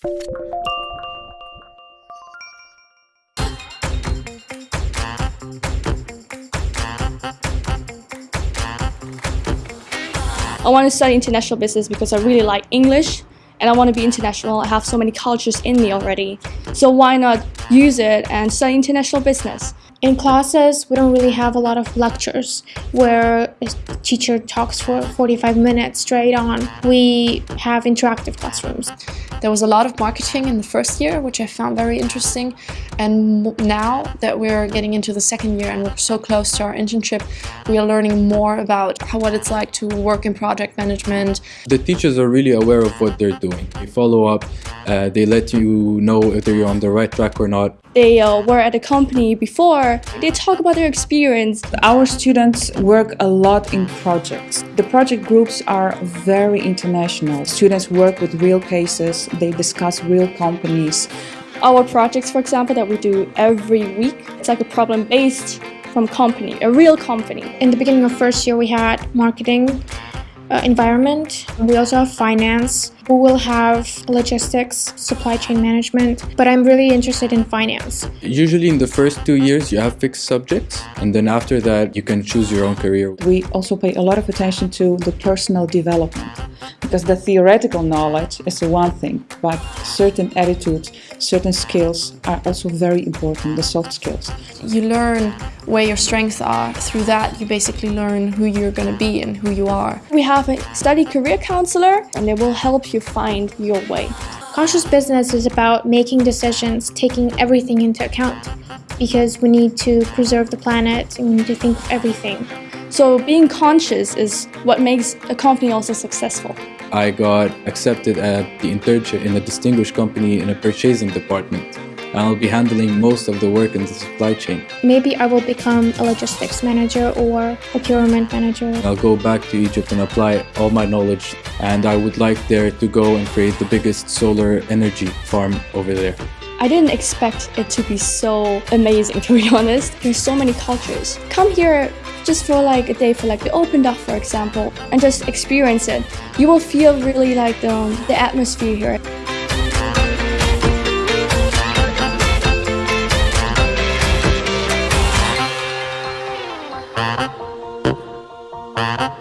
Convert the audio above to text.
I want to study international business because I really like English and I want to be international. I have so many cultures in me already. So why not use it and study international business? In classes, we don't really have a lot of lectures where a teacher talks for 45 minutes straight on. We have interactive classrooms. There was a lot of marketing in the first year, which I found very interesting. And now that we're getting into the second year and we're so close to our internship, we are learning more about how, what it's like to work in project management. The teachers are really aware of what they're doing. They follow up, uh, they let you know if you're on the right track or not. They uh, were at a company before, they talk about their experience. Our students work a lot in projects. The project groups are very international. Students work with real cases, they discuss real companies. Our projects, for example, that we do every week, it's like a problem-based from company, a real company. In the beginning of first year, we had marketing, uh, environment. We also have finance. We will have logistics, supply chain management, but I'm really interested in finance. Usually in the first two years you have fixed subjects and then after that you can choose your own career. We also pay a lot of attention to the personal development because the theoretical knowledge is the one thing, but certain attitudes, certain skills are also very important, the soft skills. You learn where your strengths are. Through that, you basically learn who you're going to be and who you are. We have a study career counselor and they will help you find your way. Conscious business is about making decisions, taking everything into account because we need to preserve the planet and we need to think of everything. So being conscious is what makes a company also successful. I got accepted at the internship in a distinguished company in a purchasing department. I'll be handling most of the work in the supply chain. Maybe I will become a logistics manager or procurement manager. I'll go back to Egypt and apply all my knowledge and I would like there to go and create the biggest solar energy farm over there. I didn't expect it to be so amazing to be honest. There's so many cultures. Come here just for like a day for like the open dock for example and just experience it. You will feel really like the, um, the atmosphere here. Uh-huh.